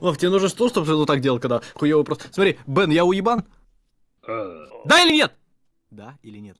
Вов, тебе нужно что, чтобы ты вот так делал, когда хуёвый просто... Смотри, Бен, я уебан? Э. Да или нет? Да или нет?